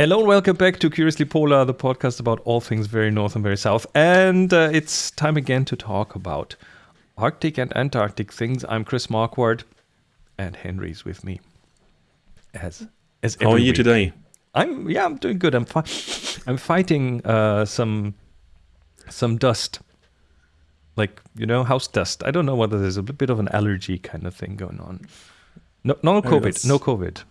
Hello and welcome back to Curiously Polar, the podcast about all things very north and very south. And uh, it's time again to talk about Arctic and Antarctic things. I'm Chris Marquardt, and Henry's with me. As as How are you week. today? I'm yeah, I'm doing good. I'm fi- I'm fighting uh, some some dust, like you know, house dust. I don't know whether there's a bit of an allergy kind of thing going on. No, no COVID, that's- no COVID.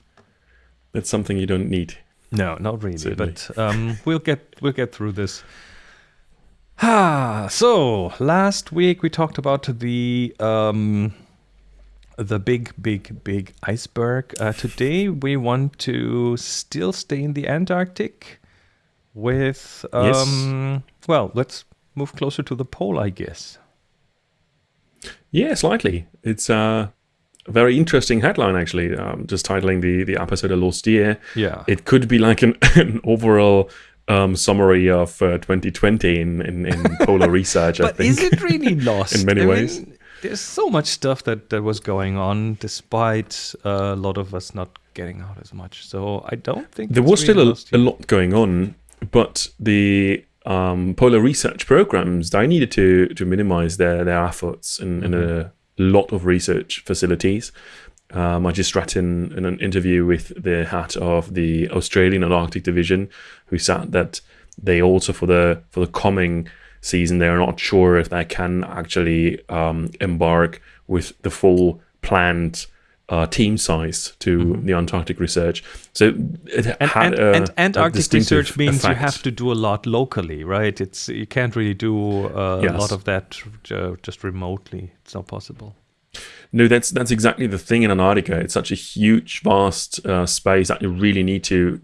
That's something you don't need. No, not really. Certainly. But um, we'll get we'll get through this. Ah, so last week we talked about the um, the big, big, big iceberg. Uh, today we want to still stay in the Antarctic with Yes. um, well, let's move closer to the pole, I guess. Yeah, slightly. It's uh, very interesting headline, actually. Um, just titling the, the episode a lost year. Yeah. It could be like an, an overall um, summary of uh, 2020 in, in, in polar research, I but think. is it really lost in many I ways. mean, there's so much stuff that that was going on despite uh, a lot of us not getting out as much so i don't think there was still a, a lot going on, but the um, polar research programs they needed to to minimize their their efforts in, in a lot of research facilities. Um, I just read in, in an interview with the head of the Australian Antarctic Division, who said that they also for the for the coming season they are not sure if they can actually um, embark with the full planned uh, team size to the Antarctic research. So it and, had and, a, and Antarctic distinctive research means you have to do a lot locally, right? It's you can't really do uh, a Yes. lot of that uh, just remotely. It's not possible. No, that's that's exactly the thing in Antarctica. It's such a huge, vast uh, space that you really need to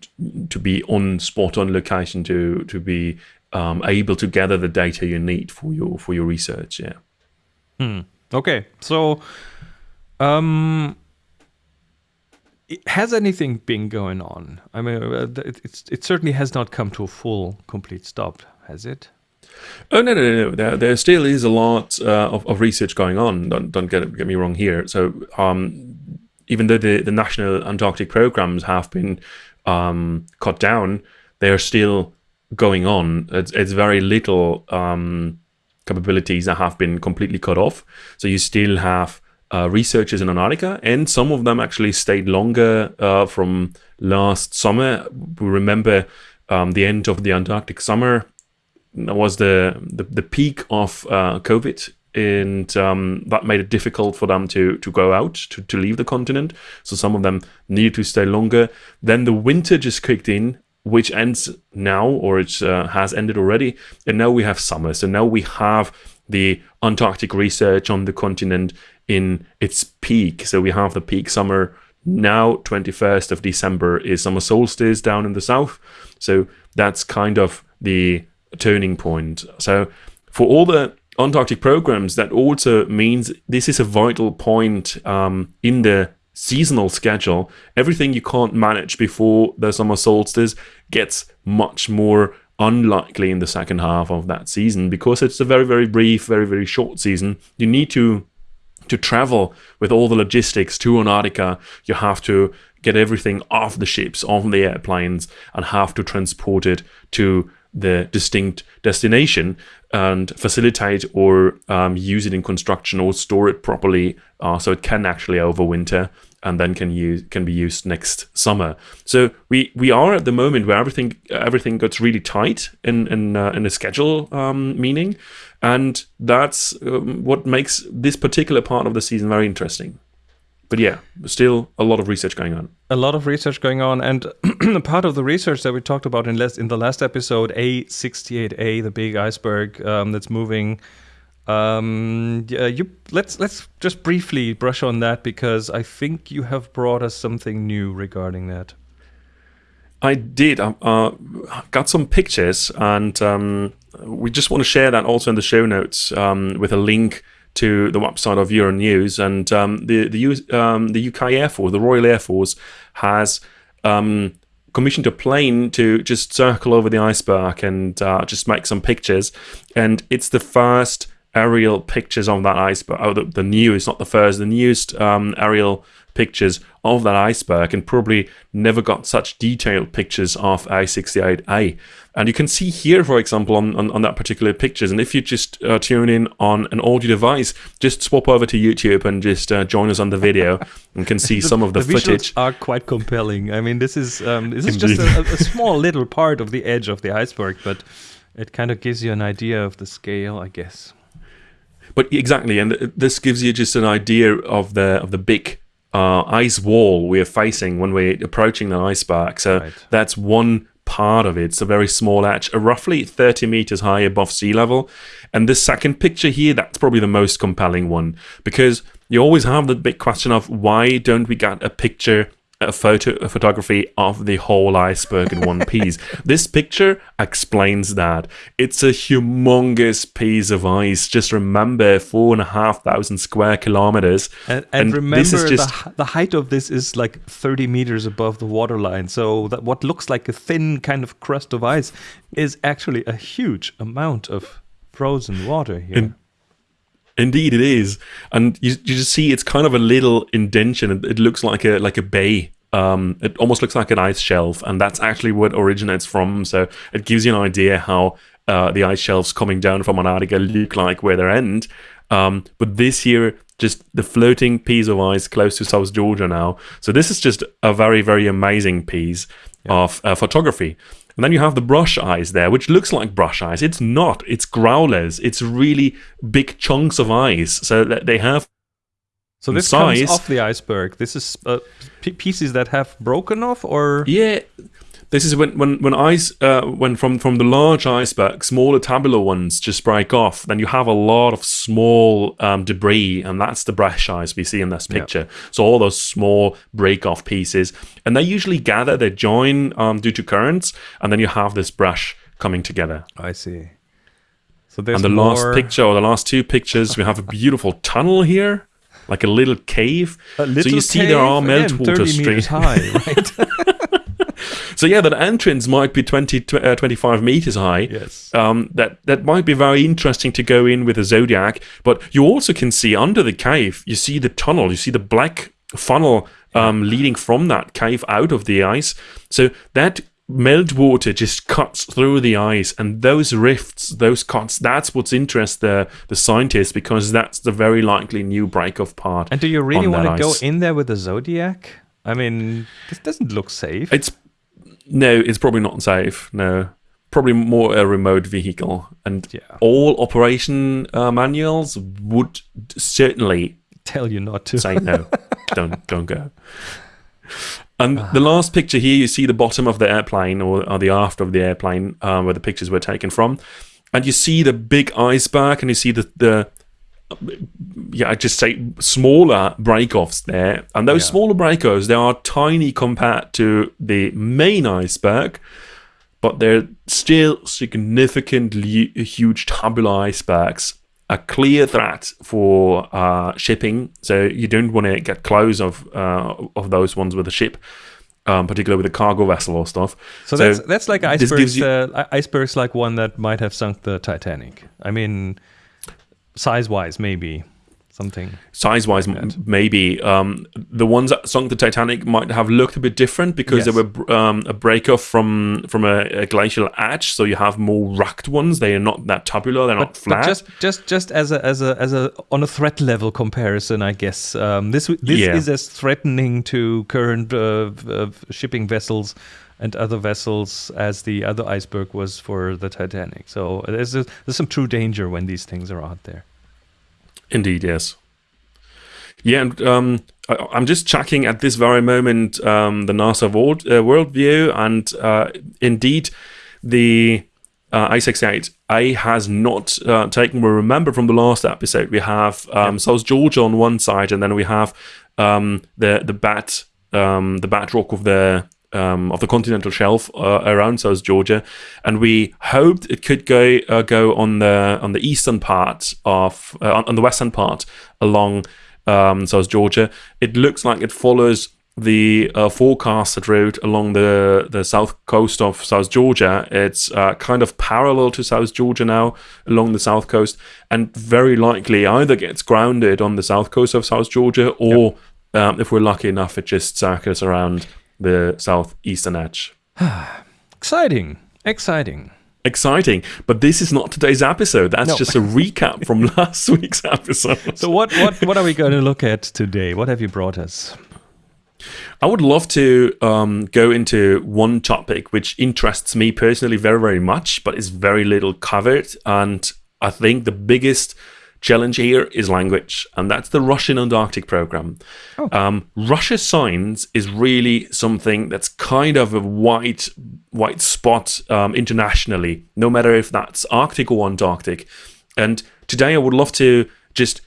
to be on spot on location to to be um, able to gather the data you need for your for your research. Yeah. Okay, so um, has anything been going on? I mean, uh, it, it certainly has not come to a full, complete stop, has it? Oh no, no, no! no. There, there still is a lot uh, of, of research going on. Don't don't get get me wrong here. So, um, even though the, the national Antarctic programs have been um, cut down, they are still going on. It's, it's very little um, capabilities that have been completely cut off. So you still have uh, researchers in Antarctica, and some of them actually stayed longer uh, from last summer. We remember um, the end of the Antarctic summer was the the, the peak of uh, COVID, and um, that made it difficult for them to to go out to, to leave the continent. So some of them needed to stay longer. Then the winter just kicked in, which ends now, or it uh, has ended already, and now we have summer. So now we have the Antarctic research on the continent in its peak. So we have the peak summer. Now 21st of december is summer solstice down in the south. So that's kind of the turning point. So for all the antarctic programs that also means this is a vital point um, in the seasonal schedule. Everything you can't manage before the summer solstice gets much more unlikely in the second half of that season. Because it's a very very brief very very short season you need to to travel with all the logistics to Antarctica, you have to get everything off the ships, off the airplanes, and have to transport it to the distinct destination and facilitate or um, use it in construction or store it properly. Uh, so it can actually overwinter and then can use can be used next summer. So we we are at the moment where everything everything gets really tight in in uh, in the schedule um, meaning, and that's um, what makes this particular part of the season very interesting. But yeah, still a lot of research going on. A lot of research going on, and part of the research that we talked about in last in the last episode, A68A, the big iceberg um, that's moving. Um, yeah, you let's let's just briefly brush on that because I think you have brought us something new regarding that. I did. Uh, uh, got some pictures, and um, we just want to share that also in the show notes um, with a link to the website of Euronews. And um, the the, um, the UK Air Force, the Royal Air Force, has um, commissioned a plane to just circle over the iceberg and uh, just make some pictures. And it's the first aerial pictures of that iceberg. Oh, the, the newest, not the first, the newest um, aerial pictures of that iceberg and probably never got such detailed pictures of A68A. And you can see here, for example, on, on, on that particular pictures, and if you just uh, tune in on an audio device, just swap over to YouTube and just uh, join us on the video and can see The- some of the, visuals footage. are quite compelling. I mean, this is um, this is just a, a small little part of the edge of the iceberg, but it kind of gives you an idea of the scale, I guess. But exactly, and th- this gives you just an idea of the of the big uh, ice wall we're facing when we're approaching the iceberg. So Right. that's one part of it. It's a very small edge, uh, roughly 30 meters high above sea level. And this second picture here, that's probably the most compelling one because you always have the big question of why don't we get a picture a photo a photography of the whole iceberg in one piece. this picture explains that. It's a humongous piece of ice. Just remember four and a half thousand square kilometers. And, and, remember, this is just the, the height of this is like 30 meters above the waterline. So that what looks like a thin kind of crust of ice is actually a huge amount of frozen water here. In- Indeed, it is, and you, you just see it's kind of a little indention. It, it looks like a like a bay. Um, it almost looks like an ice shelf, and that's actually what originates from. So it gives you an idea how uh, the ice shelves coming down from Antarctica look like where they end. Um, but this here, just the floating piece of ice close to South Georgia now. So this is just a very very amazing piece of uh, photography. And then you have the brush ice there, which looks like brush ice. It's not. It's growlers. It's really big chunks of ice. So that they have so this size- comes off the iceberg. This is uh, pieces that have broken off, or yeah. This is when when when ice uh, when from from the large iceberg, smaller tabular ones just break off. Then you have a lot of small um, debris, and that's the brush ice we see in this Yeah. picture. So all those small break off pieces, and they usually gather, they join um, due to currents, and then you have this brush coming together. I see. So there's and the more, last picture or the last two pictures we have a beautiful tunnel here like a little cave a little so you see there are meltwater streams high, right? so yeah that entrance might be 20 uh, 25 meters high yes. um, that that might be very interesting to go in with a zodiac but you also can see under the cave you see the tunnel you see the black funnel um, leading from that cave out of the ice so that meltwater just cuts through the ice and those rifts those cuts that's what's interest the the scientists because that's the very likely new break-off part And do you really want to go in there with a Zodiac? I mean, this doesn't look safe. it's no it's probably not safe no probably more a remote vehicle and yeah, all operation uh, manuals would certainly tell you not to. say no don't don't go and the last picture here you see the bottom of the airplane or, or the aft of the airplane uh, where the pictures were taken from and you see the big iceberg and you see the the yeah, I just say smaller break-offs there, and those Yeah. smaller break-offs they are tiny compared to the main iceberg, but they're still significantly huge tabular icebergs. A clear threat for uh, shipping, so you don't want to get close of uh, of those ones with a ship, um, particularly with a cargo vessel or stuff. So, So that's that's like icebergs. you- uh, icebergs like one that might have sunk the Titanic. I mean, size-wise, maybe something. size-wise, m- maybe um, the ones that sunk the Titanic might have looked a bit different because they were um, a break-off from from a, a glacial edge. So you have more rugged ones. They are not that tabular. They're not flat. but just just just as a as a as a on a threat level comparison, I guess um, this this Yeah. is as threatening to current uh, uh, shipping vessels and other vessels as the other iceberg was for the Titanic. So there's a, there's some true danger when these things are out there. Indeed, yes. Yeah, and um, I, I'm just checking at this very moment um, the NASA world, uh, worldview, and uh, indeed, the uh, A68A has not uh, taken. We remember from the last episode, we have um, South Georgia on one side, and then we have um, the the bat um, the bat rock of the um, of the continental shelf uh, around South Georgia, and we hoped it could go uh, go on the on the eastern part of uh, on, the western part along um, South Georgia. It looks like it follows the uh, forecasted route along the, the south coast of South Georgia. It's uh, kind of parallel to South Georgia now along the south coast, and very likely either gets grounded on the south coast of South Georgia, or yep. um, if we're lucky enough, it just circles around the southeastern edge. exciting, exciting. Exciting, but this is not today's episode. That's no. just a recap from last week's episode. So, what, what, what are we going to look at today? What have you brought us? I would love to um, go into one topic which interests me personally very, very much, but is very little covered. And I think the biggest challenge here is language, and that's the Russian Antarctic program. Oh. Um, Russia Signs is really something that's kind of a white white spot um, internationally, no matter if that's Arctic or Antarctic. And today I would love to just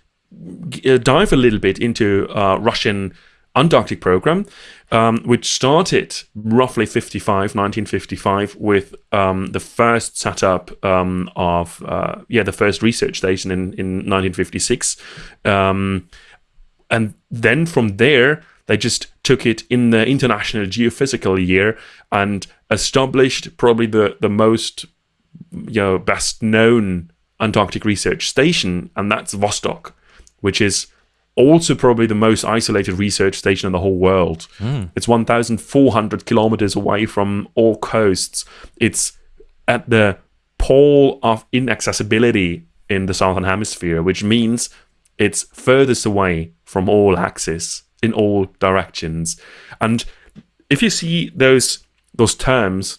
uh, dive a little bit into uh, Russian Antarctic program, um, which started roughly 55, 1955, with um, the first setup um, of, uh, yeah, the first research station in, in 1956. Um, and then from there, they just took it in the International Geophysical Year and established probably the, the most, you know, best known Antarctic research station, and that's Vostok, which is also probably the most isolated research station in the whole world. Mm. It's 1,400 kilometers away from all coasts. It's at the pole of inaccessibility in the southern hemisphere, which means it's furthest away from all axes in all directions. And if you see those those terms,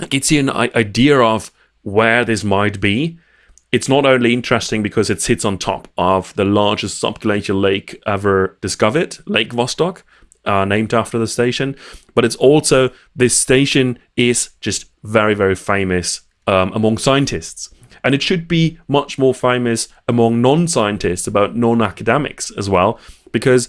it gives you an idea of where this might be it's not only interesting because it sits on top of the largest subglacial lake ever discovered, Lake Vostok, uh, named after the station, but it's also this station is just very, very famous um, among scientists. And it should be much more famous among non scientists, about non academics as well, because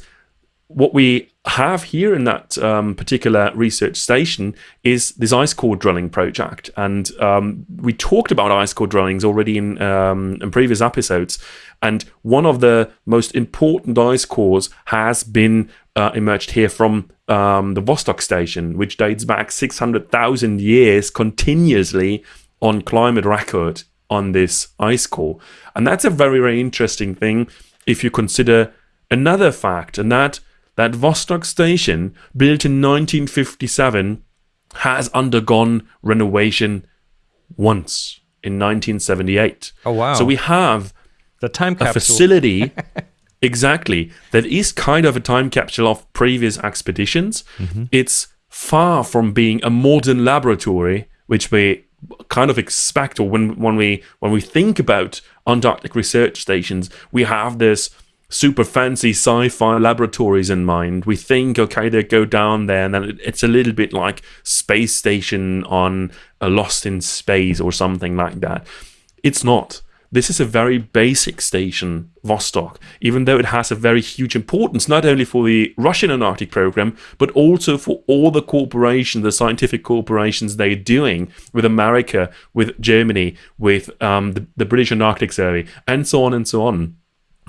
what we have here in that um, particular research station is this ice core drilling project. And um, we talked about ice core drillings already in, um, in previous episodes. And one of the most important ice cores has been uh, emerged here from um, the Vostok station, which dates back 600,000 years continuously on climate record on this ice core. And that's a very, very interesting thing if you consider another fact, and that that Vostok station, built in 1957, has undergone renovation once in 1978. Oh wow! So we have the time capsule. a facility exactly that is kind of a time capsule of previous expeditions. Mm-hmm. It's far from being a modern laboratory, which we kind of expect, or when when we when we think about Antarctic research stations, we have this super fancy sci-fi laboratories in mind. We think, okay, they go down there, and then it's a little bit like space station on a Lost in Space or something like that. It's not. This is a very basic station, Vostok, even though it has a very huge importance, not only for the Russian Antarctic program, but also for all the corporations, the scientific corporations they're doing with America, with Germany, with um, the, the British Antarctic Survey, and so on and so on.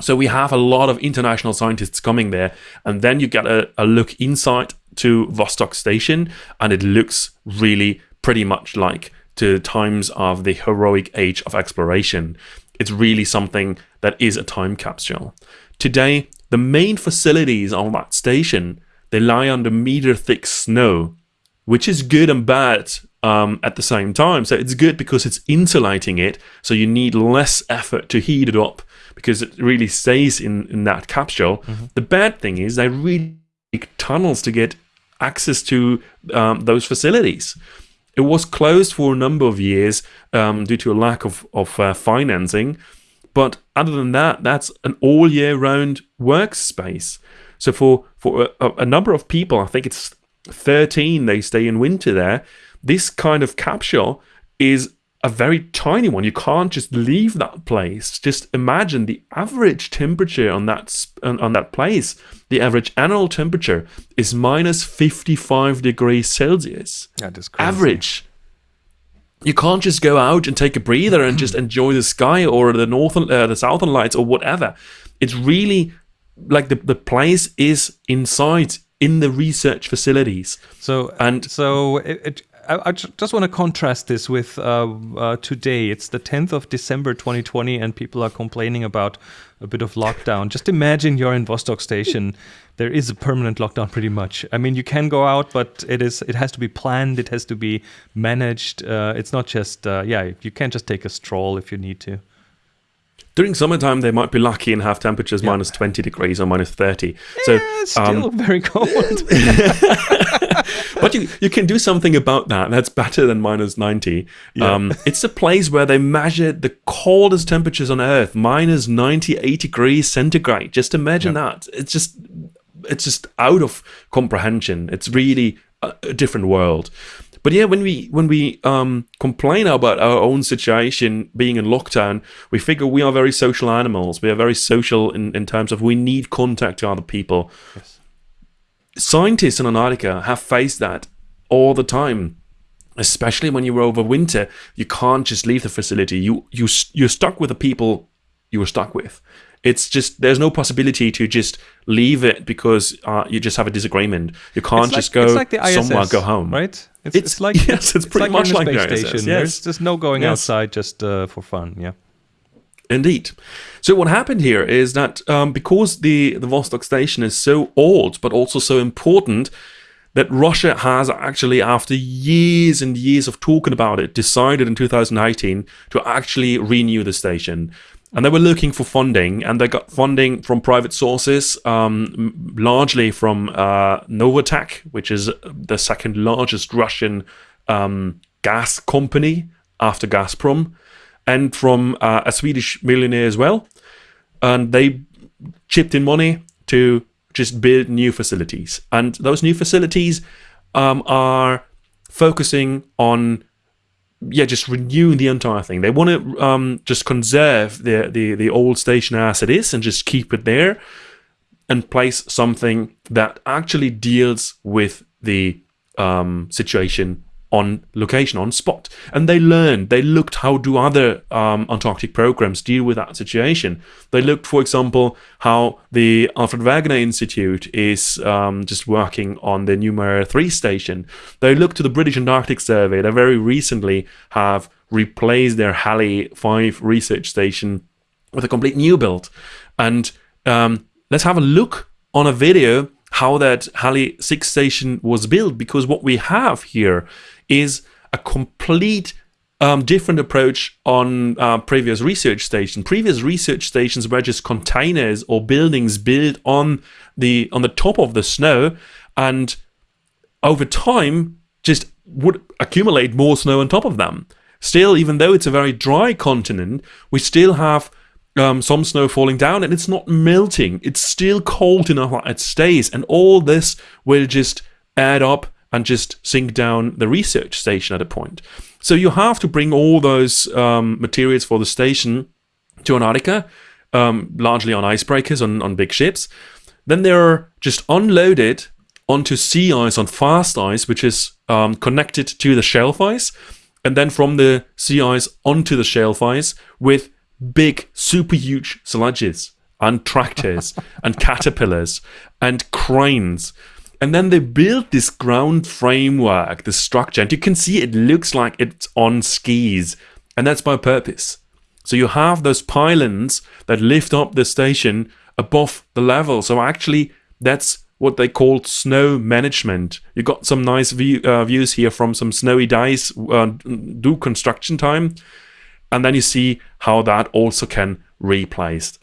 So we have a lot of international scientists coming there, and then you get a, a look inside to Vostok Station, and it looks really pretty much like to times of the heroic age of exploration. It's really something that is a time capsule. Today, the main facilities on that station they lie under meter thick snow, which is good and bad um, at the same time. So it's good because it's insulating it, so you need less effort to heat it up because it really stays in, in that capsule. Mm-hmm. The bad thing is they really dig tunnels to get access to um, those facilities. It was closed for a number of years um, due to a lack of, of uh, financing. But other than that, that's an all year round workspace. So for, for a, a number of people, I think it's 13, they stay in winter there. This kind of capsule is a very tiny one. You can't just leave that place. Just imagine the average temperature on that on, on that place. The average annual temperature is minus 55 degrees Celsius. That is crazy. Average. You can't just go out and take a breather and just enjoy the sky or the northern, uh, the southern lights or whatever. It's really like the, the place is inside in the research facilities. So And- so it, it, I, I just want to contrast this with uh, uh, today. It's the 10th of December 2020, and people are complaining about a bit of lockdown. Just imagine you're in Vostok Station. There is a permanent lockdown, pretty much. I mean, you can go out, but it is it has to be planned. It has to be managed. Uh, it's not just uh, yeah. You can't just take a stroll if you need to. During summertime, they might be lucky and have temperatures minus 20 degrees or minus 30. So, Yeah, it's still um, very cold. but you, you can do something about that. That's better than minus 90. Um, it's a place where they measured the coldest temperatures on Earth, minus 98 degrees centigrade. Just imagine that. It's just it's just out of comprehension. It's really a, a different world. But yeah, when we when we um, complain about our own situation being in lockdown, we figure we are very social animals. We are very social in, in terms of we need contact to other people. Scientists in Antarctica have faced that all the time especially when you're over winter, you can't just leave the facility. You you you're stuck with the people you were stuck with. It's just there's no possibility to just leave it because uh, you just have a disagreement. You can't It's just go it's like the ISS, somewhere, go home. right? It's, It's- it's, like yes, it's pretty much like a the space station. yes. There's just no going Yes. outside just uh, for fun. Yeah. Indeed. So what happened here is that um, because the the Vostok station is so old, but also so important, that Russia has actually, after years and years of talking about it, decided in 2018 to actually renew the station. And they were looking for funding, and they got funding from private sources, um, largely from uh, Novatek, which is the second largest Russian um, gas company after Gazprom, and from uh, a Swedish millionaire as well. And they chipped in money to just build new facilities. And those new facilities um, are focusing on yeah, just renewing the entire thing. They want to um, just conserve the, the the old station as it is and just keep it there, and place something that actually deals with the um, situation on location, on spot. And they learned. They looked how do other um, Antarctic programs deal with that situation. They looked, for example, how the Alfred Wegener Institute is um, just working on the Neumayer 3 station. They looked to the British Antarctic Survey. They very recently have replaced their Halley 5 research station with a complete new build. And um, let's have a look on a video how that Halley 6 station was built because what we have here is a complete um, different approach on uh, previous research stations. Previous research stations were just containers or buildings built on the on the top of the snow, and over time just would accumulate more snow on top of them. Still, even though it's a very dry continent, we still have um, some snow falling down and it's not melting. It's still cold enough that it stays. And all this will just add up and just sink down the research station at a point. So you have to bring all those um, materials for the station to Antarctica, um, largely on icebreakers, on, on big ships. Then they're just unloaded onto sea ice, on fast ice, which is um, connected to the shelf ice. And then from the sea ice onto the shelf ice with big, super huge sludges and tractors and caterpillars and cranes. And then they build this ground framework, the structure, and you can see it looks like it's on skis. And that's by purpose. So you have those pylons that lift up the station above the level. So actually, that's what they call snow management. You got some nice view, uh, views here from some snowy days uh, do construction time, and then you see how that also can replaced.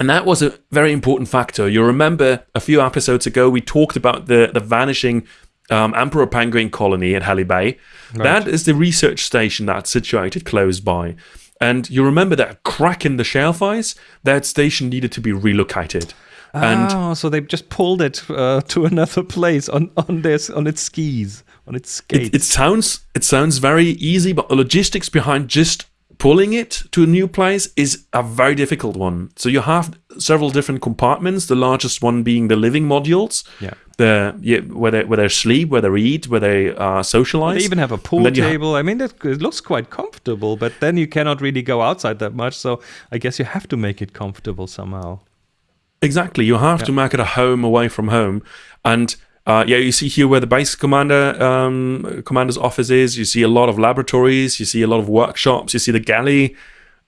And that was a very important factor. You remember a few episodes ago we talked about the the vanishing um, emperor penguin colony at Halley Bay. That is the research station that's situated close by. And you remember that crack in the shelf ice? That station needed to be relocated. And oh, so they just pulled it uh, to another place on on this on its skis on its skates. it, it sounds it sounds very easy, but the logistics behind just pulling it to a new place is a very difficult one. So you have several different compartments. The largest one being the living modules. Yeah. The yeah, where they where they sleep, where they eat, where they uh, socialize. They even have a pool table. I mean, that, it looks quite comfortable, but then you cannot really go outside that much. So I guess you have to make it comfortable somehow. Exactly. You have to make it a home away from home. And uh, yeah, you see here where the base commander um, commander's office is. You see a lot of laboratories. You see a lot of workshops. You see the galley,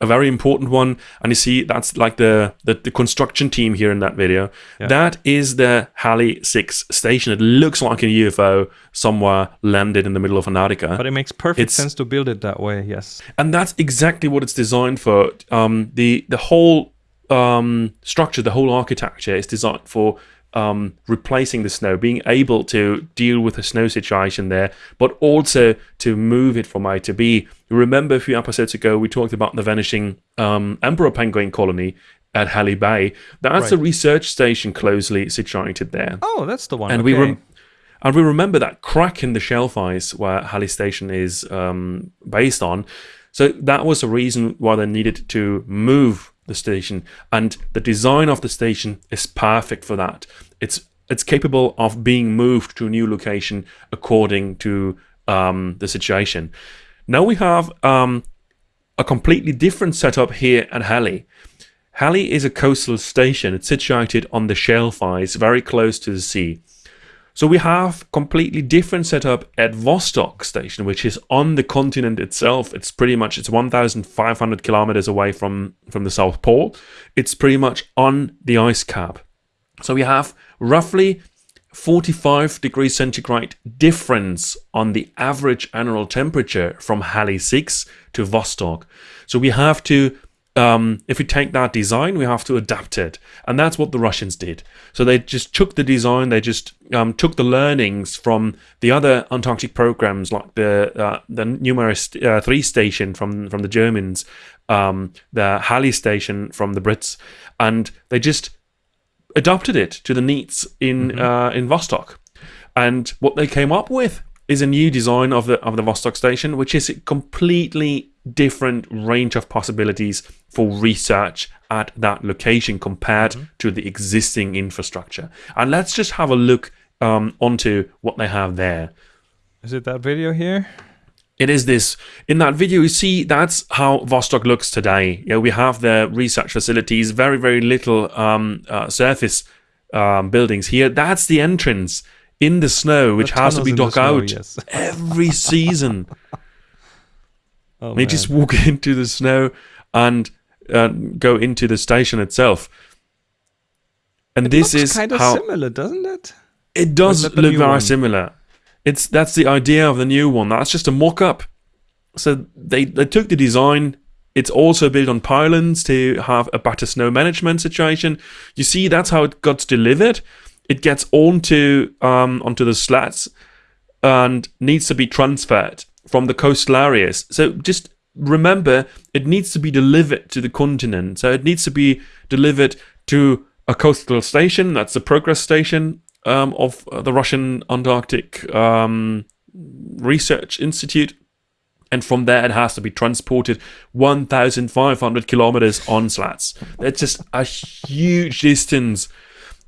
a very important one. And you see that's like the the, the construction team here in that video. Yeah. That is the Halley Six station. It looks like a UFO somewhere landed in the middle of Antarctica. But it makes perfect It's- sense to build it that way. Yes. and that's exactly what it's designed for. Um, the the whole um, structure, the whole architecture is designed for um, replacing the snow, being able to deal with the snow situation there, but also to move it from A to B. You remember a few episodes ago we talked about the vanishing um, emperor penguin colony at Halley Bay. That's a research station closely situated there Oh, that's the one. and okay. we and we remember that crack in the shelf ice where Halley Station is um, based on. So that was a reason why they needed to move the station, and the design of the station is perfect for that. It's it's capable of being moved to a new location according to um, the situation. Now we have um, a completely different setup here at Halley. Halley is a coastal station. It's situated on the shelf ice, very close to the sea. So we have completely different setup at Vostok station, which is on the continent itself. It's pretty much it's 1,500 kilometers away from from the South Pole. It's pretty much on the ice cap. So we have roughly 45 degrees centigrade difference on the average annual temperature from Halley 6 to Vostok. So we have to, um, if we take that design, we have to adapt it. And that's what the Russians did. So they just took the design, they just um, took the learnings from the other Antarctic programs, like the uh, the Neumayer uh, 3 station from, from the Germans, um, the Halley station from the Brits, and they just adopted it to the needs in uh, in Vostok, and what they came up with is a new design of the of the Vostok station, which is completely different range of possibilities for research at that location compared to the existing infrastructure. And let's just have a look um, onto what they have there. Is it that video here? It is this. In that video, you see that's how Vostok looks today. Yeah, we have the research facilities, very, very little um, uh, surface um, buildings here. That's the entrance in the snow, which The has to be dug snow, out yes. every season. Oh, they man. just walk into the snow and uh, go into the station itself. And this looks is kind of how similar, doesn't it? it does look very one? similar. It's that's the idea of the new one. That's just a mock-up. So they they took the design. It's also built on pylons to have a better snow management situation. You see, that's how it got delivered. It gets onto um, onto the slats and needs to be transferred from the coastal areas. So just remember, it needs to be delivered to the continent. So it needs to be delivered to a coastal station. That's the Progress Station um, of uh, the Russian Antarctic um, Research Institute. And from there, it has to be transported 1,500 kilometers on slats. That's just a huge distance.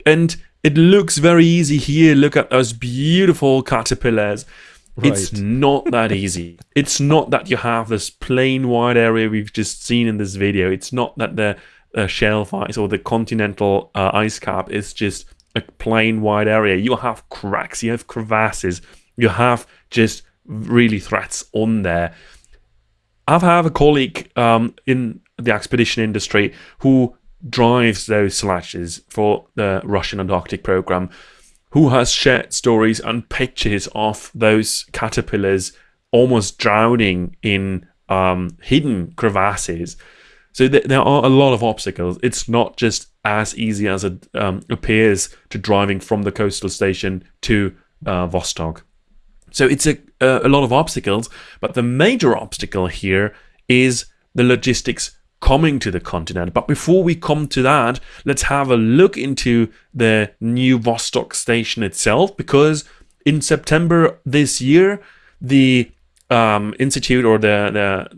And it looks very easy here. Look at those beautiful caterpillars. It's not that easy. It's not that you have this plain wide area we've just seen in this video. It's not that the uh, shelf ice or the continental uh, ice cap is just a plain wide area. You have cracks, you have crevasses, you have just really threats on there. I've have a colleague um, in the expedition industry who drives those slashes for the Russian Antarctic program, who has shared stories and pictures of those caterpillars almost drowning in um, hidden crevasses. So th- there are a lot of obstacles. It's not just as easy as it um, appears to driving from the coastal station to uh, Vostok. So it's a, a a lot of obstacles, but the major obstacle here is the logistics coming to the continent. But before we come to that, let's have a look into the new Vostok station itself, because in September this year, the um, institute or the the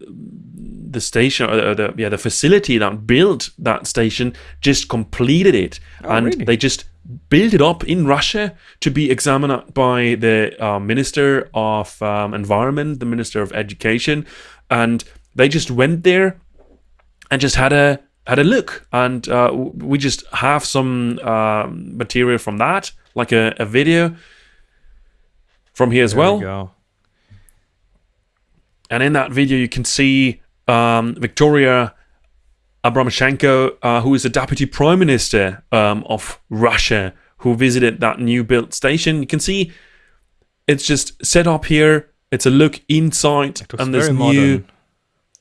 the station or the yeah the facility that built that station just completed it Oh, and really? they just built it up in Russia to be examined by the uh, minister of um, environment, the minister of education, and they just went there and just had a had a look, and uh, we just have some uh, material from that, like a, a video from here as There well. we. And in that video, you can see um, Victoria Abramchenko, uh, who is the deputy prime minister um, of Russia, who visited that new built station. You can see it's just set up here. It's a look inside, and there's very new. modern.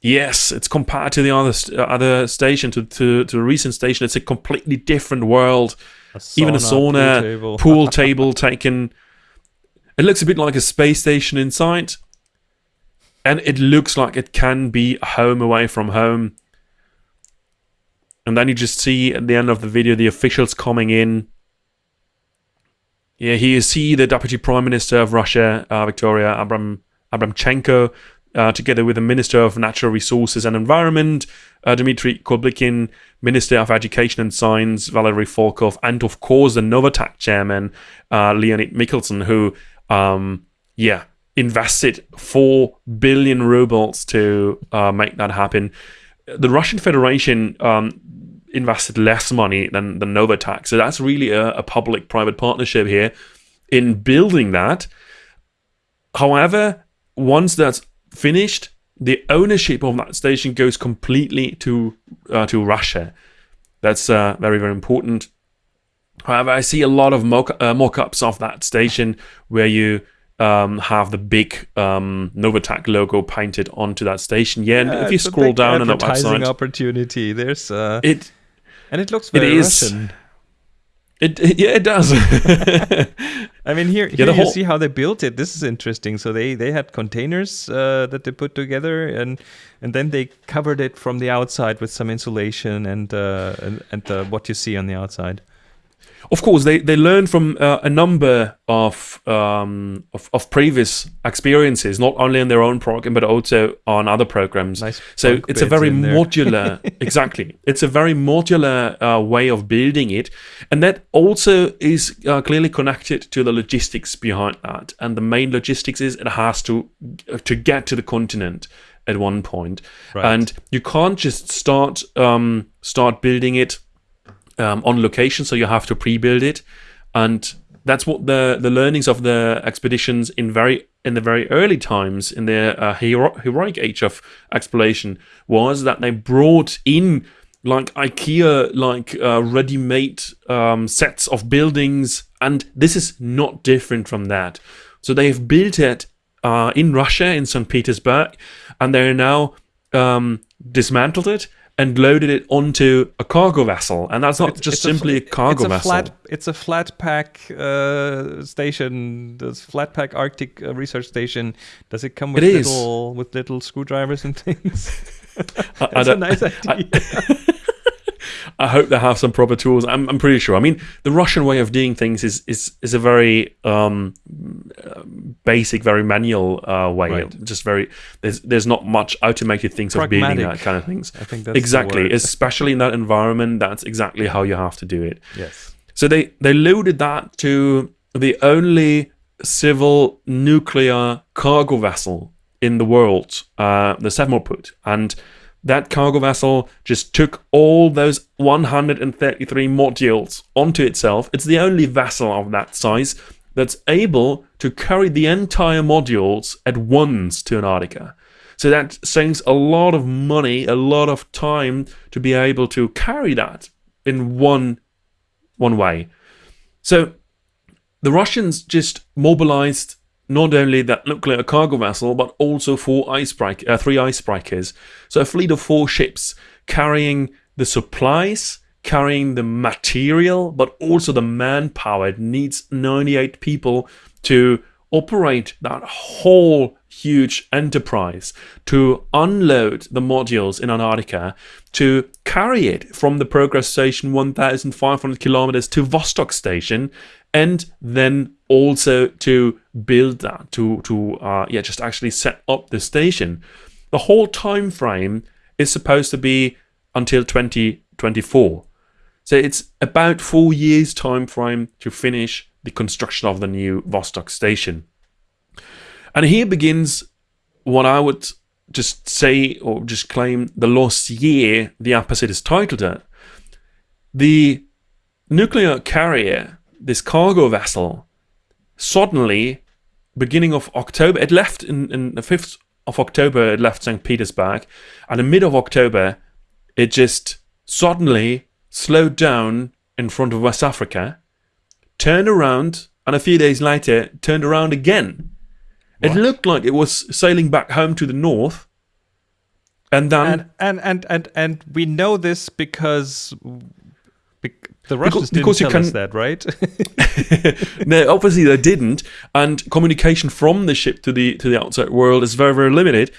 Yes, it's compared to the other uh, other station to, to to a recent station. It's a completely different world. A Even a sauna, sauna, pool table. pool table taken. It looks a bit like a space station inside, and it looks like it can be a home away from home. And then you just see at the end of the video the officials coming in. Yeah, here you see the deputy prime minister of Russia, uh, Victoria Abram Abramchenko, uh, together with the minister of natural resources and environment, uh, Dmitry Kobylkin, minister of education and science, Valery Falkov, and of course the Novatek chairman, uh, Leonid Mikhelson, who, um, yeah, invested four billion rubles to uh, make that happen. The Russian Federation um, invested less money than the Novatek, so that's really a, a public-private partnership here in building that. However, once that's finished, the ownership of that station goes completely to uh, to Russia. That's uh, very very important. However, I see a lot of mock uh, mock-ups of that station where you um, have the big um, logo painted onto that station. Yeah, and Yeah, if you scroll down on the advertising website, opportunity. There's uh, it and it looks very is. Russian. It, it yeah it does. I mean, here, Yeah, here you whole- see how they built it. This is interesting. So they they had containers uh, that they put together, and and then they covered it from the outside with some insulation and uh, and, and uh, what you see on the outside. Of course, they they learn from uh, a number of, um, of of previous experiences, not only in their own program but also on other programs. Nice so it's a very modular, exactly. It's a very modular uh, way of building it, and that also is uh, clearly connected to the logistics behind that. And the main logistics is it has to to get to the continent at one point, Right. and you can't just start um, start building it um, on location, so you have to pre-build it, and that's what the the learnings of the expeditions in very in the very early times in the uh, hero- heroic age of exploration was that they brought in like IKEA like uh, ready-made um, sets of buildings, and this is not different from that. So they have built it uh, in Russia in St. Petersburg, and they're now um, dismantled it and loaded it onto a cargo vessel, and that's not It's- just it's simply a, fl- cargo it's a vessel. Flat, it's a flat pack uh, station. This flat pack Arctic uh, research station. Does it come with It little with little screwdrivers and things? I- I That's a nice idea. I hope they have some proper tools. I'm, I'm pretty sure. I mean, the Russian way of doing things is is, is a very um, basic, very manual uh, way. Right. Just very there's there's not much automated things of being Pragmatic. that kind of things. I think that's exactly, especially in that environment. That's exactly how you have to do it. yes. So they they loaded that to the only civil nuclear cargo vessel in the world, uh, the Sevmorput, and that cargo vessel just took all those 133 modules onto itself. It's the only vessel of that size that's able to carry the entire modules at once to Antarctica. So that saves a lot of money, a lot of time to be able to carry that in one one way. So the Russians just mobilized not only that nuclear cargo vessel, but also four icebreak, uh, three icebreakers. So a fleet of four ships carrying the supplies, carrying the material, but also the manpower. It needs 98 people to operate that whole huge enterprise, to unload the modules in Antarctica, to carry it from the Progress Station 1,500 kilometers to Vostok Station, and then also to build that, to to uh, yeah, just actually set up the station. The whole time frame is supposed to be until 2024. So it's about four years time frame to finish the construction of the new Vostok station. And here begins what I would just say or just claim the lost year the opposite is titled at. The nuclear carrier, this cargo vessel, suddenly, beginning of October, it left in, in the 5th of October, it left St. Petersburg, and in mid of October, it just suddenly slowed down in front of West Africa, turned around, and a few days later, turned around again. It looked like it was sailing back home to the north, and then and and and and and we know this because the Russians didn't because you tell us can- that, right? no, obviously they didn't, and communication from the ship to the to the outside world is very very limited.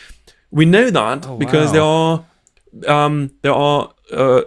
We know that Oh, because there are um, there are uh,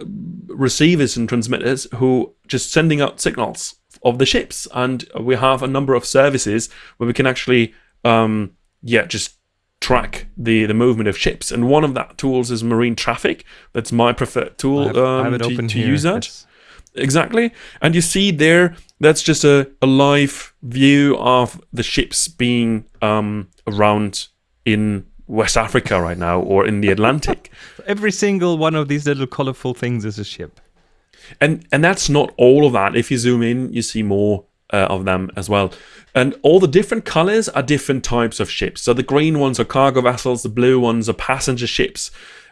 receivers and transmitters who just sending out signals of the ships, and we have a number of services where we can actually um, yeah just track the the movement of ships. And one of that tools is marine traffic. That's my preferred tool I have, I um, have it to, open to use that It's- exactly. And you see there that's just a, a live view of the ships being um, around in west africa right now or in the atlantic. Every single one of these little colorful things is a ship. and and that's not all of that. If you zoom in you see more uh, of them as well. And all the different colors are different types of ships. So the green ones are cargo vessels the blue ones are passenger ships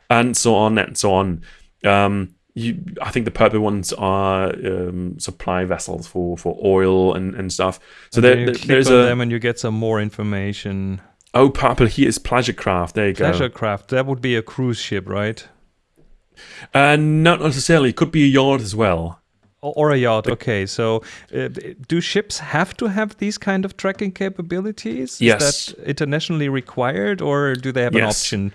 and so on and so on. Um, you, I think the purple ones are um, supply vessels for, for oil and, and stuff. So And there, you there- there's a them and you get some more information. oh purple here is pleasure craft. There you Pleasure go. Pleasure craft. That would be a cruise ship, right? And not necessarily. It could be a yacht as well. Or, or a yacht. Okay. So, uh, do ships have to have these kind of tracking capabilities? Yes. Is that internationally required, or do they have an Yes. option?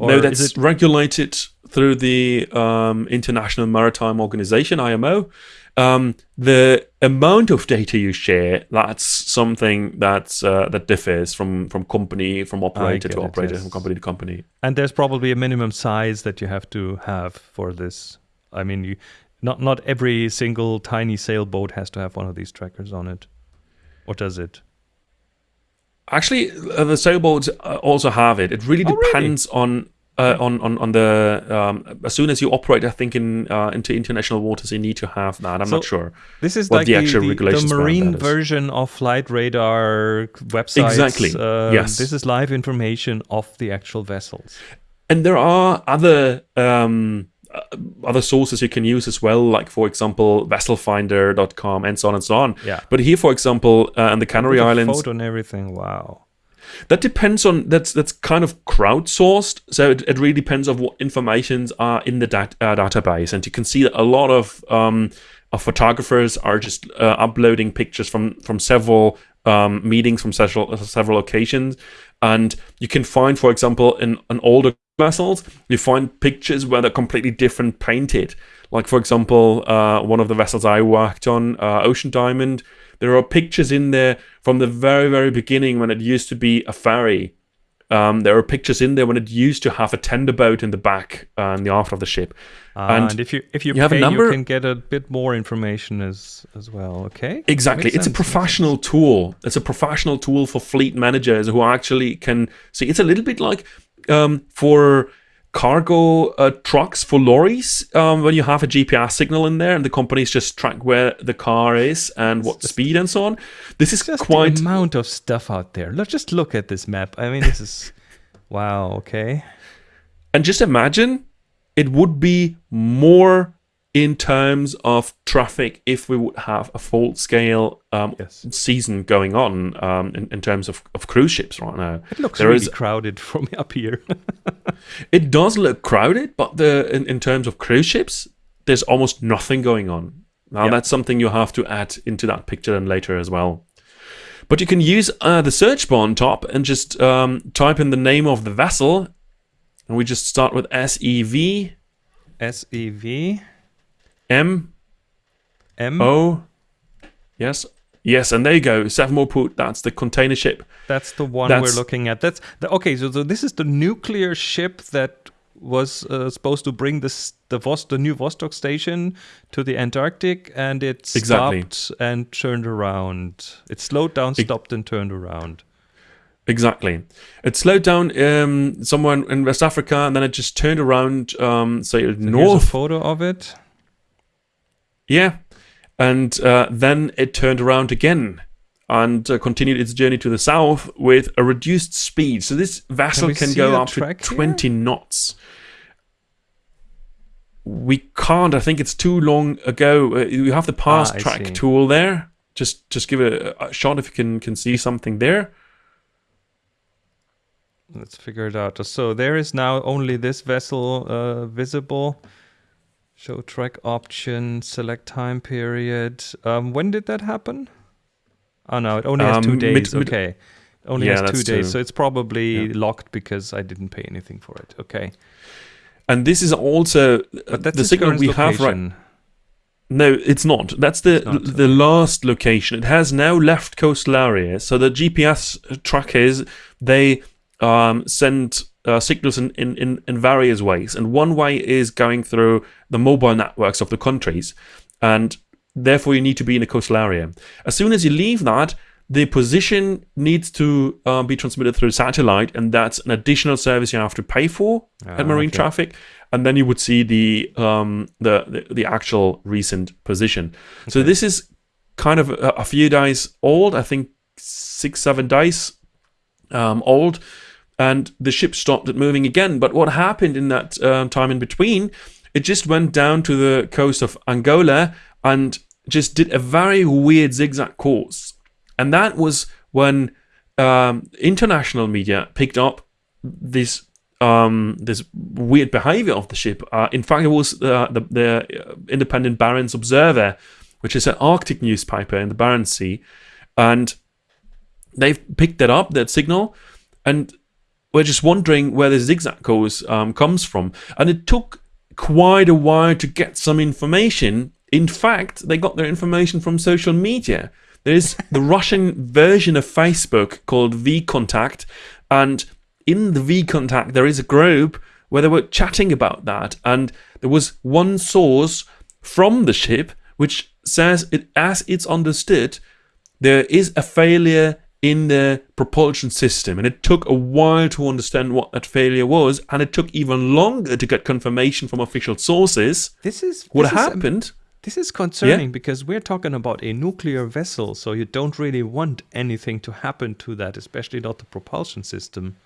Or no, that's regulated through the um, International Maritime Organization (IMO). Um, the amount of data you share that's something that's uh, that differs from from company from operator to it, operator yes. from company to company. And there's probably a minimum size that you have to have for this. I mean, you not not every single tiny sailboat has to have one of these trackers on it, or does it? Actually, uh, the sailboats uh, also have it. It really Oh, really? depends on. Uh, on, on on the um, as soon as you operate, I think in uh, into international waters, you need to have that. I'm So- not sure. This is What like the the, actual the, the marine version of flight radar websites. Exactly, Uh, yes. This is live information of the actual vessels. And there are other um, other sources you can use as well, like for example, vesselfinder.com and so on and so on. Yeah. But here, for example, uh, in the Canary Islands, Photo and everything. Wow. that depends on that's that's kind of crowdsourced. So it, it really depends on what informations are in the dat- uh, database, and you can see that a lot of um, of photographers are just uh, uploading pictures from from several um, meetings from several several occasions, and you can find, for example, in an older vessels, you find pictures where they're completely different painted. Like for example, uh, one of the vessels I worked on, uh, Ocean Diamond, there are pictures in there from the very very beginning when it used to be a ferry. Um, there are pictures in there when it used to have a tender boat in the back uh, and the aft of the ship. Uh, And and, if you if you, you have a pay, number- you can get a bit more information as as well. Okay. Exactly. It's a sense, makes professional tool. It's a professional tool for fleet managers who actually can see. It's a little bit like um, for cargo uh, trucks for lorries um, when you have a GPS signal in there and the companies just track where the car is and what speed and so on. This is quite the amount of stuff out there. Let's just look at this map. I mean, this is wow. Okay. And just imagine it would be more in terms of traffic if we would have a full scale um, Yes. season going on um, in, in terms of, of cruise ships right now. It looks There really is- crowded from up here. It does look crowded, but the in, in terms of cruise ships, there's almost nothing going on. Now Yeah. that's something you have to add into that picture and later as well. But you can use uh, the search bar on top and just um, type in the name of the vessel, and we just start with S E V S E V M M. Oh, yes, yes, and there you go. Sevmorput. That's the container ship. That's the one That's- we're looking at. That's the, okay. So, so this is the nuclear ship that was uh, supposed to bring this the Vos, the new Vostok station to the Antarctic, and it Exactly. stopped and turned around. It slowed down, stopped, and turned around. Exactly. It slowed down um, somewhere in- West Africa, and then it just turned around, um, a north. photo of it. Yeah, and uh, then it turned around again and uh, continued its journey to the south with a reduced speed. So this vessel we can, go up to track here? 20 knots. We can't. I think it's too long ago. Uh, you have the past Ah, track see. tool there. Just just give it a, a shot if you can can see something there. Let's figure it out. So there is now only this vessel uh, visible. Show track option, select time period. Um, when did that happen? Oh no, it only has Um, two days. mid- okay, only Yeah, has two days, true. so it's probably Yeah. locked because I didn't pay anything for it. Okay, And this is also uh, the signal we have right. No, it's not. That's the not, the last location. It has now left coastal area. So the GPS trackers they um, send uh, signals in, in, in, in various ways, and one way is going through the mobile networks of the countries, and therefore you need to be in a coastal area. As soon as you leave that, the position needs to uh, be transmitted through satellite, and that's an additional service you have to pay for Ah, at marine okay. traffic, and then you would see the um, the, the the actual recent position. So this is kind of a, a few days old. I think six seven days um, old, and the ship stopped it moving again. But what happened in that um, time in between? It just went down to the coast of Angola and just did a very weird zigzag course, and that was when um, international media picked up this um, this weird behavior of the ship. Uh, in fact, it was uh, the, the uh, Independent Barents Observer, which is an Arctic newspaper in the Barents Sea, and they've picked that up, that signal, and we're just wondering where the zigzag course um, comes from. And it took quite a while to get some information. In fact, they got their information from social media. There's the Russian version of Facebook called VKontakte, and in the VKontakte there is a group where they were chatting about that, and there was one source from the ship which says it as it's understood there is a failure in the propulsion system and it took a while to understand what that failure was and it took even longer to get confirmation from official sources This is what this is, um, happened This is concerning because we're talking about a nuclear vessel, so you don't really want anything to happen to that, especially not the propulsion system.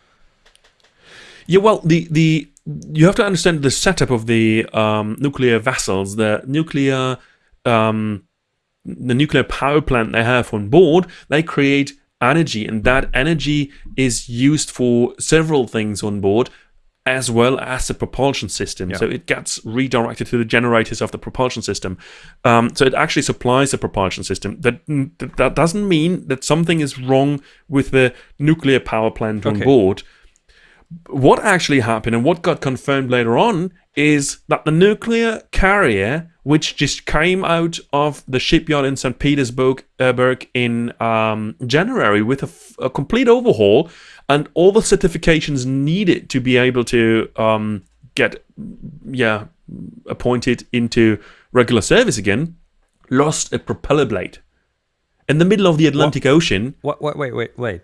Yeah, well, the the you have to understand the setup of the um, nuclear vessels, the nuclear um, the nuclear power plant they have on board. They create energy, and that energy is used for several things on board, as well as the propulsion system. Yeah. So it gets redirected to the generators of the propulsion system. Um, so it actually supplies the propulsion system. That that doesn't mean that something is wrong with the nuclear power plant on board what actually happened and what got confirmed later on is that the nuclear carrier, which just came out of the shipyard in St. Petersburg uh, in um, January with a, f- a complete overhaul and all the certifications needed to be able to um, get, yeah, appointed into regular service again, lost a propeller blade. In the middle of the Atlantic Ocean, What? Wait, wait, wait, wait.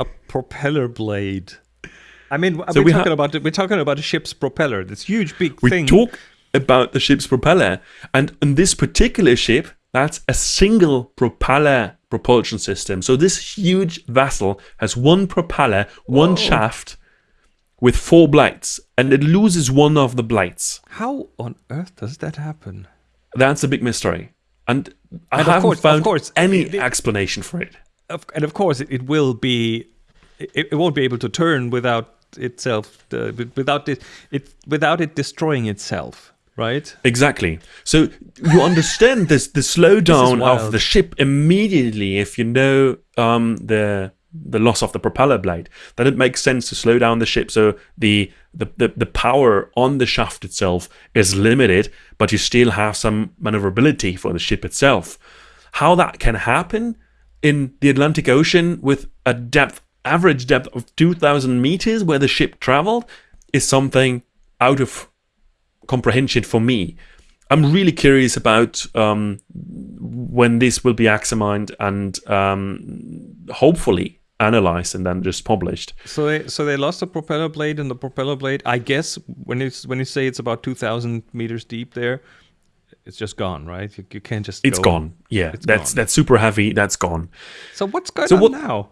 A propeller blade. I mean, So we're we talking about we're talking about a ship's propeller. This huge big we thing. talk about the ship's propeller and in this particular ship that's a single propeller propulsion system so this huge vessel has one propeller one Whoa. shaft with four blades and it loses one of the blades How on earth does that happen? that's a big mystery and i And of haven't course- found course, any explanation for it Of, and of course, it, it will be. It, it won't be able to turn without itself, uh, without it, it, without it destroying itself, right? Exactly. So you understand this the slowdown wild. of the ship immediately if you know um, the the loss of the propeller blade. Then it makes sense to slow down the ship so the the, the, the power on the shaft itself is limited, but you still have some maneuverability for the ship itself. How that can happen in the Atlantic Ocean with a depth average depth of 2000 meters where the ship traveled is something out of comprehension for me. I'm really curious about um, when this will be examined and um, hopefully analyzed and then just published. So they so they lost the propeller blade, and the propeller blade, I guess, when you when you say it's about two thousand meters deep, there, it's just gone, right? You, you can't just. It's go- gone. Yeah, It's that's gone. that's super heavy. That's gone. So what's going So on what- now?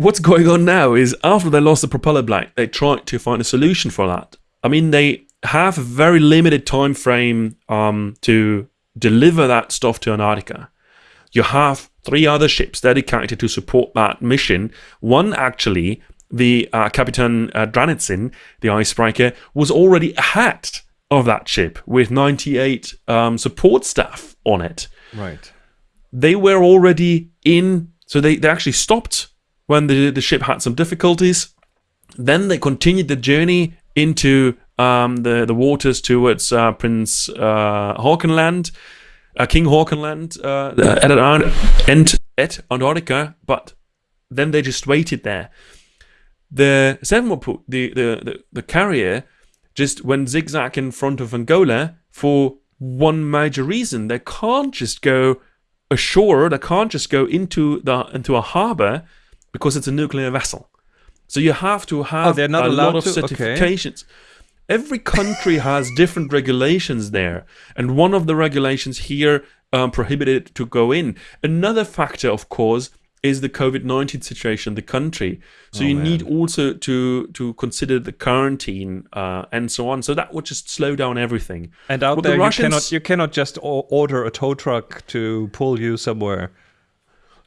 What's going on now is after they lost the propeller blade, they tried to find a solution for that. I mean, they have a very limited time frame um, to deliver that stuff to Antarctica. You have three other ships dedicated to support that mission. One actually, the uh, Kapitan uh, Dranitsin, the icebreaker, was already ahead of that ship with 98 um, support staff on it Right. they were already in so they, they actually stopped when the, the ship had some difficulties then they continued the journey into um, the, the waters towards uh, prince uh, Hawkenland, uh, king Hawkenland, uh, at, Ant- and at antarctica but then they just waited there the Sevmorput, the, the, the, the carrier just went zigzag in front of Angola for one major reason. They can't just go ashore, they can't just go into the into a harbor because it's a nuclear vessel. So you have to have Oh, they're not a lot of to? Okay. certifications. Every country has different regulations there, and one of the regulations here um, prohibited it to go in. Another factor, of course, is the COVID nineteen situation in the country. So Oh, you man. need also to to consider the quarantine uh, and so on. So that would just slow down everything. And out Well, the there, you cannot you cannot just order a tow truck to pull you somewhere.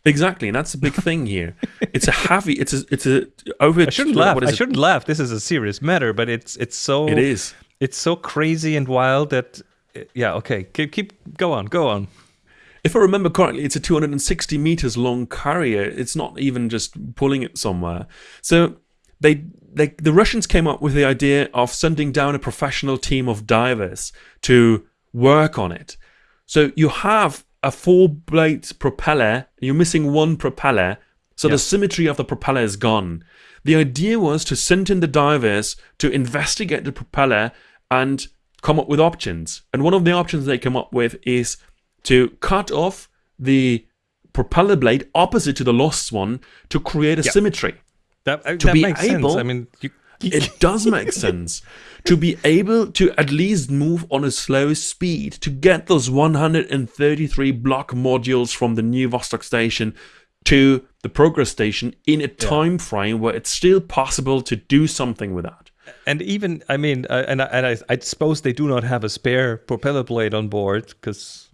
Exactly, and that's a big thing here. It's a heavy. It's a. It's a over. I shouldn't laugh. I shouldn't laugh. This is a serious matter, but it's it's so It is. it's so crazy and wild that yeah. Okay, keep keep go on, go on. If I remember correctly, it's a 260 meters long carrier. It's not even just pulling it somewhere. So they, they, the Russians came up with the idea of sending down a professional team of divers to work on it. So you have a four blade propeller. You're missing one propeller. So Yeah. the symmetry of the propeller is gone. The idea was to send in the divers to investigate the propeller and come up with options. And one of the options they come up with is to cut off the propeller blade opposite to the lost one to create a symmetry. That, uh, To that be makes sense. able- I mean, you, It does make sense to be able to at least move on a slow speed to get those 133 block modules from the new Vostok station to the progress station in a time frame where it's still possible to do something with that. and even I mean, uh, and I, and I, I suppose they do not have a spare propeller blade on board because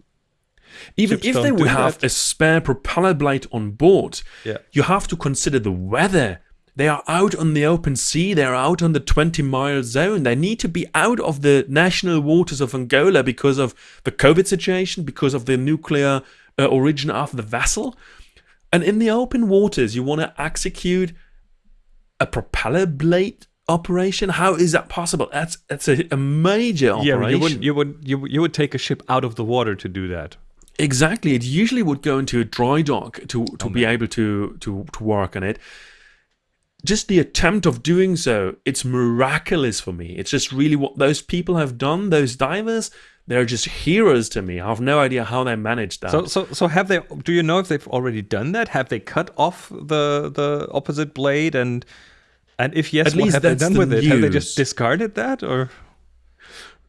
Even Ships if they would have that. a spare propeller blade on board, Yeah. you have to consider the weather. They are out on the open sea, they're out on the 20 mile zone. They need to be out of the national waters of Angola because of the COVID situation, because of the nuclear uh, origin of the vessel. And in the open waters, you want to execute a propeller blade operation? How is that possible? That's that's a, a major yeah, operation. you would you would you, would- you would take a ship out of the water to do that. Exactly. It usually would go into a dry dock to, to be able to, to, to work on it. Just the attempt of doing so, it's miraculous for me. It's just really what those people have done, those divers, they're just heroes to me. I have no idea how they managed that. So so so have they? Do you know if they've already done that? Have they cut off the the opposite blade and and if yes, At what least have they done the with it? Have they just discarded that or?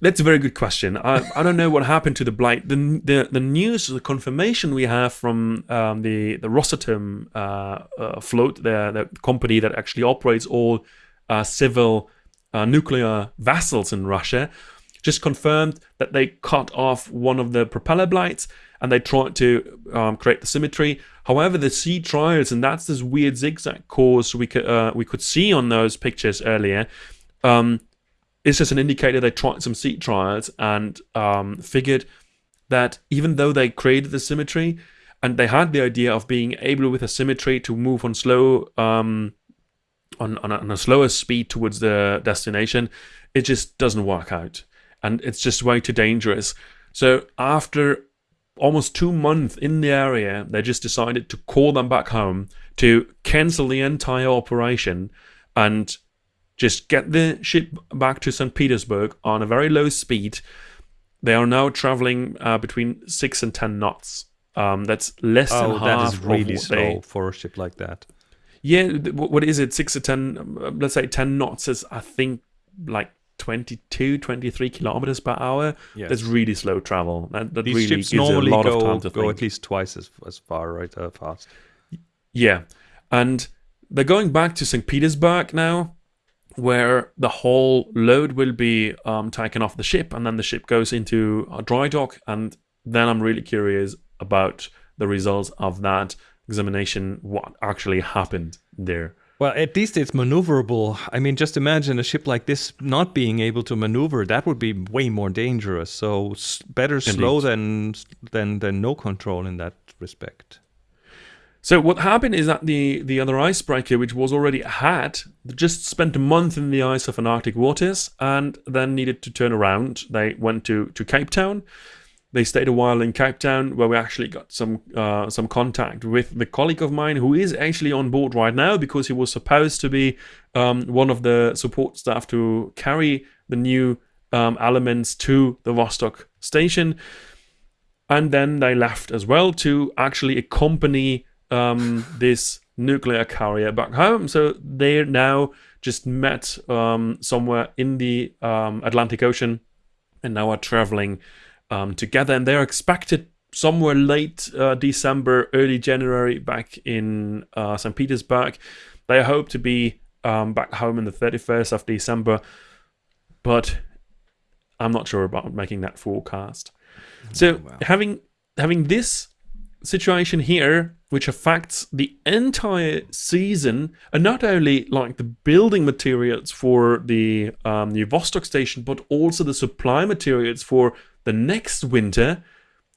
That's a very good question. I, I don't know what happened to the blight. The, the the news, the confirmation we have from um, the the Rosatom uh, uh, float, the the company that actually operates all uh, civil uh, nuclear vessels in Russia, just confirmed that they cut off one of the propeller blades and they tried to um, create the symmetry. However, the sea trials, and that's this weird zigzag course we could uh, we could see on those pictures earlier. Um, it's just an indicator they tried some seat trials and um, figured that even though they created the symmetry and they had the idea of being able with a symmetry to move on slow um, on, on, a, on a slower speed towards the destination, it just doesn't work out and it's just way too dangerous. So after almost two months in the area, they just decided to call them back home to cancel the entire operation and just get the ship back to St. Petersburg on a very low speed. They are now traveling uh, between six and ten knots. Um, that's less Oh, than half is of really slow they- for a ship like that. Yeah, what is it? Six or ten, um, let's say 10 knots is, I think, like 22, 23 kilometers per hour. Yes. That's really slow travel. That, that These really ships gives you a lot go, of time to go think. at least twice as, as far, right? Uh, fast. Yeah. And they're going back to St. Petersburg now, where the whole load will be um, taken off the ship, and then the ship goes into a dry dock. And then I'm really curious about the results of that examination, what actually happened there. Well, at least it's maneuverable. I mean, just imagine a ship like this not being able to maneuver. That would be way more dangerous. So s- better slow than than than no control in that respect. So what happened is that the the other icebreaker, which was already had, just spent a month in the ice of an Arctic waters, and then needed to turn around. They went to to Cape Town. They stayed a while in Cape Town, where we actually got some uh, some contact with the colleague of mine who is actually on board right now because he was supposed to be um, one of the support staff to carry the new um, elements to the Vostok station and then they left as well to actually accompany um, this nuclear carrier back home. So they're now just met um, somewhere in the um, Atlantic Ocean and now are traveling um, together. And they're expected somewhere late uh, December, early January back in uh, St. Petersburg. They hope to be um, back home in the 31st of December, but I'm not sure about making that forecast. So wow. having having this situation here, which affects the entire season, and not only like the building materials for the um, new Vostok station, but also the supply materials for the next winter,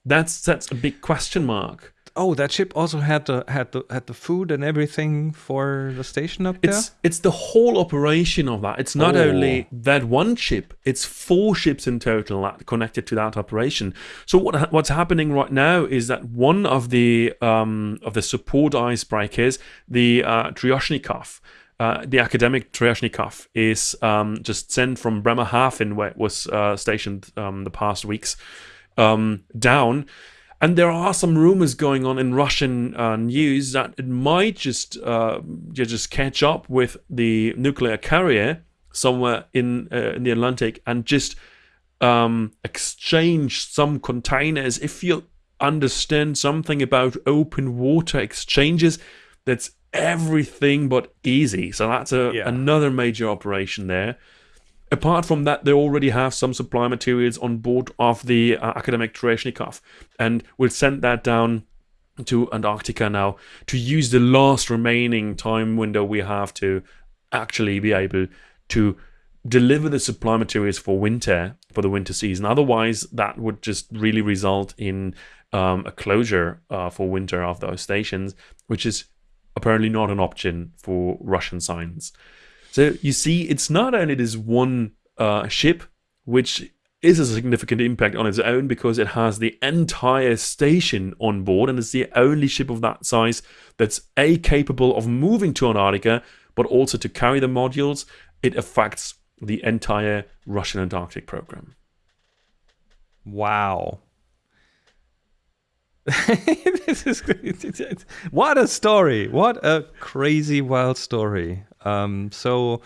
that's that's a big question mark. Oh, that ship also had the had the had the food and everything for the station up there. It's it's the whole operation of that. It's not Oh. only that one ship. It's four ships in total that connected to that operation. So what what's happening right now is that one of the um, of the support icebreakers, the uh, Tryoshnikov, uh, the academic Tryoshnikov, is um, just sent from Bremerhaven, where it was uh, stationed um, the past weeks, um, down. And there are some rumors going on in Russian uh, news that it might just uh, just catch up with the nuclear carrier somewhere in uh, in the Atlantic and just um, exchange some containers. If you understand something about open water exchanges, that's everything but easy. So that's a, Yeah. another major operation there. Apart from that, they already have some supply materials on board of the uh, academic Tryoshnikov, and we'll send that down to Antarctica now to use the last remaining time window we have to actually be able to deliver the supply materials for winter for the winter season. Otherwise, that would just really result in um, a closure uh, for winter of those stations, which is apparently not an option for Russian science. So you see, it's not only this one uh, ship, which is a significant impact on its own because it has the entire station on board and it's the only ship of that size that's A, capable of moving to Antarctica, but also to carry the modules. It affects the entire Russian Antarctic program. Wow. this is what a story! What a crazy, wild story. Um, so,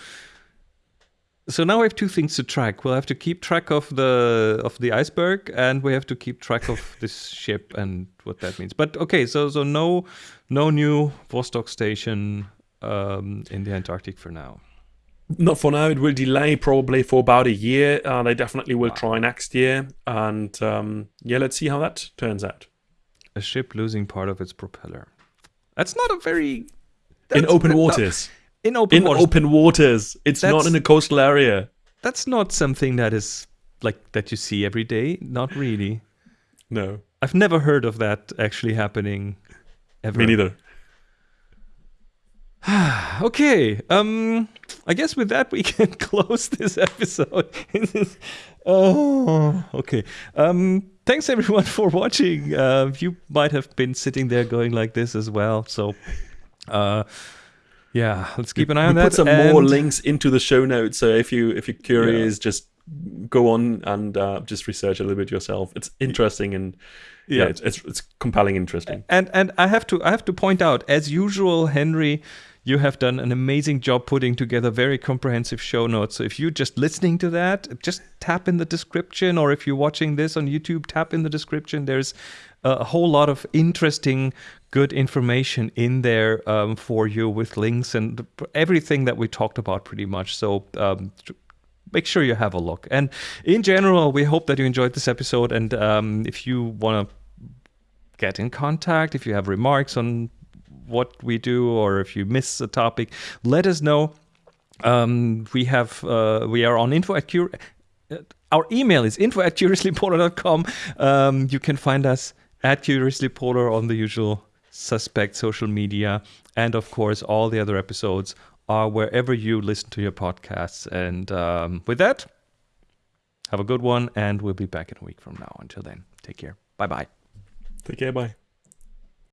so now we have two things to track. We'll have to keep track of the of the iceberg, and we have to keep track of this ship and what that means. But okay, so so no no new Vostok station um, in the Antarctic for now. Not for now. It will delay probably for about a year. Uh, they definitely will try next year, and um, yeah, let's see how that turns out. A ship losing part of its propeller. That's not a very in open waters. In open In waters. open waters. It's not in a coastal area. that's not something that is like that you see every day. Not really. No, I've never heard of that actually happening ever. me neither. Okay. Um I guess with that we can close this episode. oh, okay. Um thanks everyone for watching. Uh you might have been sitting there going like this as well. So uh yeah, let's keep an eye we on that. put some more links into the show notes. So if you if you're curious, just go on and uh, just research a little bit yourself. It's interesting and yeah, Yeah. it's, it's it's compelling, interesting. And and I have to I have to point out, as usual, Henry, you have done an amazing job putting together very comprehensive show notes. So if you're just listening to that, just tap in the description, or if you're watching this on YouTube, tap in the description. There's a whole lot of interesting, good information in there um, for you with links and everything that we talked about pretty much. So um, make sure you have a look. And in general, we hope that you enjoyed this episode. And um, if you want to get in contact, if you have remarks on what we do, or if you miss a topic, let us know. Um, we have uh, we are on info at cure. Uh, our email is info at curiouslypolar.com. Um, you can find us at Curiously Polar on the usual suspect social media. And of course, all the other episodes are wherever you listen to your podcasts. And um, with that, have a good one. And we'll be back in a week from now. Until then, take care. Bye bye. Take care. Bye.